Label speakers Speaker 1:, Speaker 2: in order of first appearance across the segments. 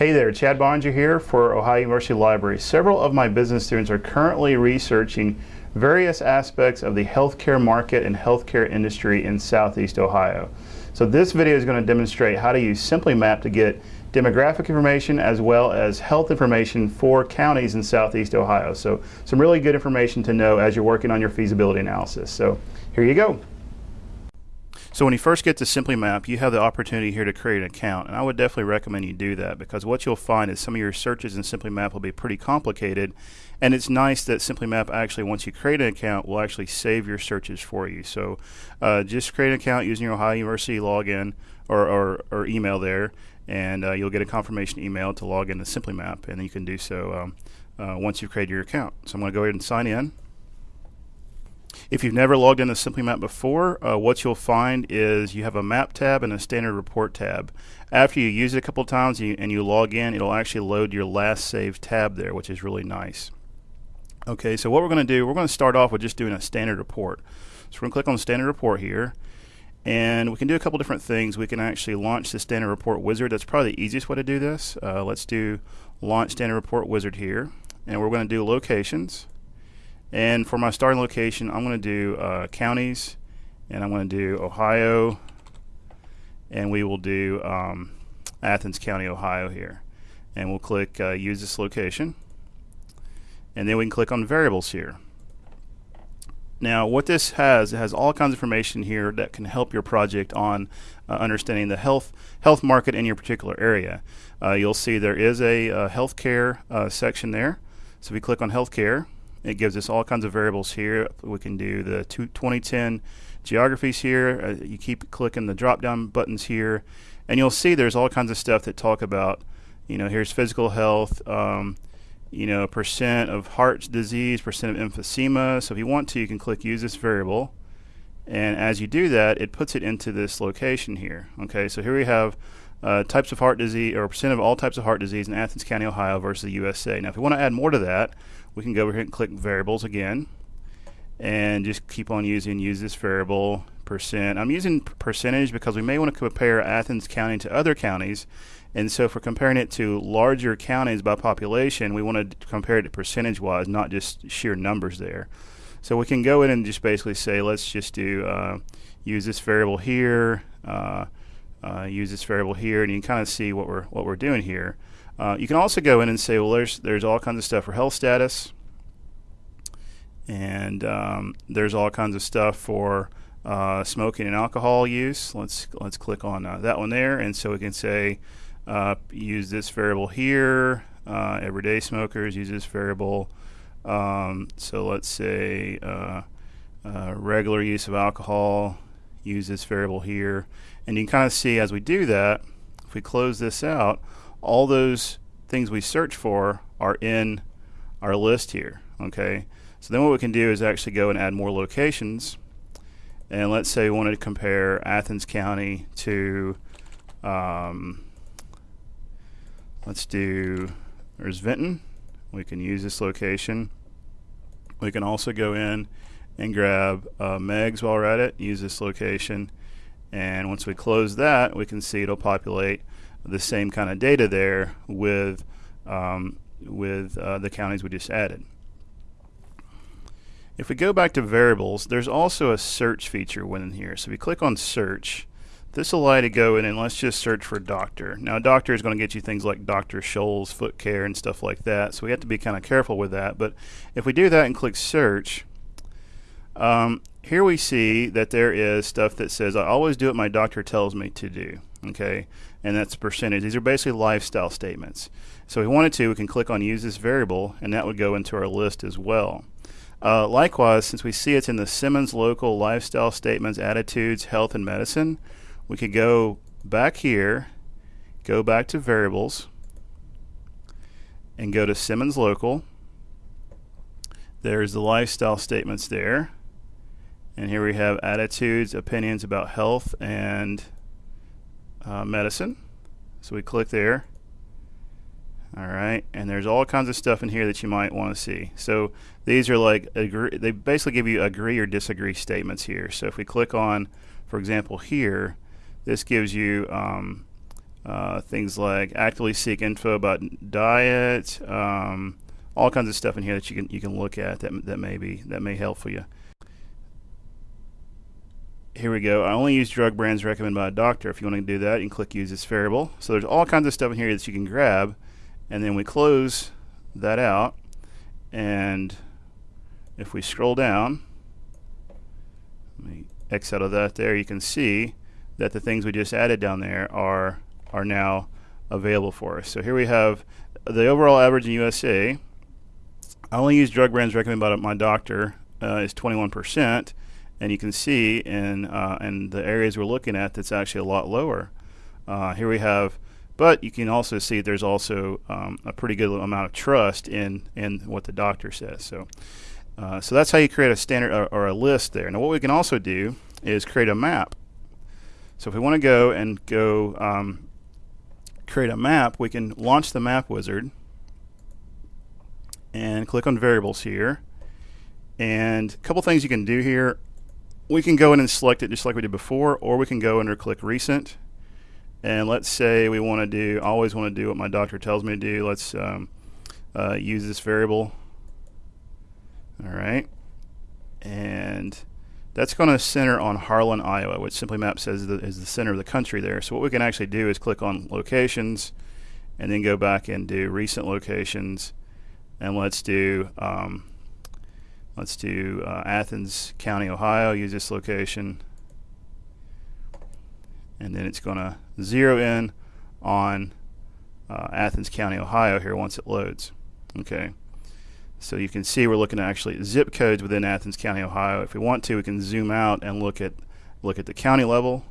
Speaker 1: Hey there, Chad Boeninger here for Ohio University Library. Several of my business students are currently researching various aspects of the healthcare market and healthcare industry in Southeast Ohio. So this video is going to demonstrate how to use SimplyMap to get demographic information as well as health information for counties in Southeast Ohio. So some really good information to know as you're working on your feasibility analysis. So here you go. So when you first get to SimplyMap, you have the opportunity here to create an account, and I would definitely recommend you do that because what you'll find is some of your searches in SimplyMap will be pretty complicated, and it's nice that SimplyMap actually, once you create an account, will actually save your searches for you. So uh, just create an account using your Ohio University login or, or, or email there, and uh, you'll get a confirmation email to log into SimplyMap, and you can do so um, uh, once you've created your account. So I'm going to go ahead and sign in. If you've never logged into SimplyMap before, uh, what you'll find is you have a map tab and a standard report tab. After you use it a couple times you, and you log in, it'll actually load your last saved tab there, which is really nice. Okay, so what we're going to do, we're going to start off with just doing a standard report. So we're going to click on standard report here, and we can do a couple different things. We can actually launch the standard report wizard. That's probably the easiest way to do this. Uh, let's do launch standard report wizard here, and we're going to do locations. And for my starting location, I'm going to do uh, counties, and I'm going to do Ohio, and we will do um, Athens County, Ohio here. And we'll click uh, use this location. And then we can click on variables here. Now what this has, it has all kinds of information here that can help your project on uh, understanding the health health market in your particular area. Uh, you'll see there is a, a healthcare uh, section there. So if we click on healthcare, it gives us all kinds of variables here. We can do the 2010 geographies here. Uh, you keep clicking the drop down buttons here and you'll see there's all kinds of stuff that talk about, you know, here's physical health, um, you know, percent of heart disease, percent of emphysema. So if you want to, you can click use this variable. And as you do that, it puts it into this location here. Okay, so here we have uh, types of heart disease, or percent of all types of heart disease in Athens County, Ohio versus the USA. Now, if we want to add more to that, we can go over here and click variables again and just keep on using use this variable percent. I'm using percentage because we may want to compare Athens County to other counties and so if we're comparing it to larger counties by population we want to compare it to percentage wise not just sheer numbers there. So we can go in and just basically say let's just do uh, use this variable here uh, uh, use this variable here and you can kind of see what we're what we're doing here. Uh, you can also go in and say, well, there's there's all kinds of stuff for health status, and um, there's all kinds of stuff for uh, smoking and alcohol use. Let's let's click on uh, that one there, and so we can say uh, use this variable here. Uh, everyday smokers use this variable. Um, so let's say regular use of alcohol. Use this variable here, and you can kind of see as we do that. If we close this out, all those things we search for are in our list here okay? So then what we can do is actually go and add more locations. And let's say we wanted to compare Athens County to um, let's do there's Vinton. We can use this location. We can also go in and grab uh, Meigs while we're at it use this location and once we close that we can see it'll populate the same kind of data there with um, with uh, the counties we just added. If we go back to variables, there's also a search feature within here. So if we click on search, this will allow you to go in and let's just search for doctor. Now doctor is going to get you things like Dr. Scholl's foot care and stuff like that. So we have to be kind of careful with that. But if we do that and click search, um, here we see that there is stuff that says I always do what my doctor tells me to do okay? And that's percentage. These are basically lifestyle statements. So if we wanted to we can click on use this variable and that would go into our list as well. Uh, likewise since we see it's in the Simmons local lifestyle statements attitudes health and medicine we could go back here go back to variables and go to Simmons local. There's the lifestyle statements there and here we have attitudes opinions about health and uh, medicine. So we click there. All right, and there's all kinds of stuff in here that you might want to see. So these are like agree, they basically give you agree or disagree statements here. So if we click on, for example, here, this gives you um, uh, things like actively seek info about diet, um, all kinds of stuff in here that you can you can look at that that may be that may help for you. Here we go. I only use drug brands recommended by a doctor. If you want to do that, you can click use this variable. So there's all kinds of stuff in here that you can grab, and then we close that out. And if we scroll down, let me X out of that there, you can see that the things we just added down there are are now available for us. So here we have the overall average in USA. I only use drug brands recommended by my doctor uh, is 21%, and you can see in uh, in the areas we're looking at that's actually a lot lower. Uh, here we have, but you can also see there's also um, a pretty good amount of trust in in what the doctor says. So. Uh, so that's how you create a standard or, or, a list there. Now what we can also do is create a map. So if we want to go and go um, create a map, we can launch the map wizard and click on variables here. And a couple things you can do here. We can go in and select it just like we did before, or we can go under click recent. And let's say we want to do, always want to do what my doctor tells me to do. Let's um, uh, use this variable. All right. And that's going to center on Harlan, Iowa, which SimplyMap says is the center of the country there. So what we can actually do is click on locations and then go back and do recent locations. And let's do um, let's do uh, Athens County, Ohio. Use this location, and then it's going to zero in on uh, Athens County, Ohio here once it loads. Okay. So you can see we're looking at actually zip codes within Athens County, Ohio. If we want to, we can zoom out and look at look at the county level.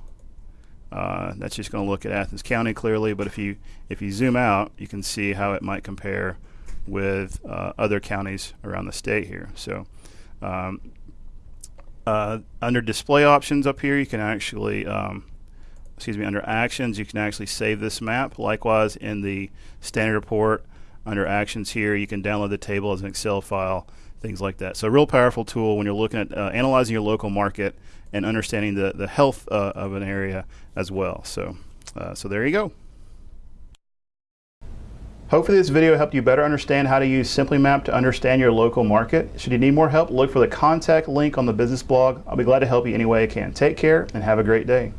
Speaker 1: Uh, that's just going to look at Athens County clearly, but if you if you zoom out, you can see how it might compare with uh, other counties around the state here. So um, uh, under display options up here, you can actually um, excuse me under actions, you can actually save this map. Likewise, in the standard report, under actions here, you can download the table as an Excel file, things like that. So a real powerful tool when you're looking at uh, analyzing your local market and understanding the, the health uh, of an area as well. So, uh, so there you go. Hopefully this video helped you better understand how to use SimplyMap to understand your local market. Should you need more help, look for the contact link on the business blog. I'll be glad to help you any way I can. Take care and have a great day.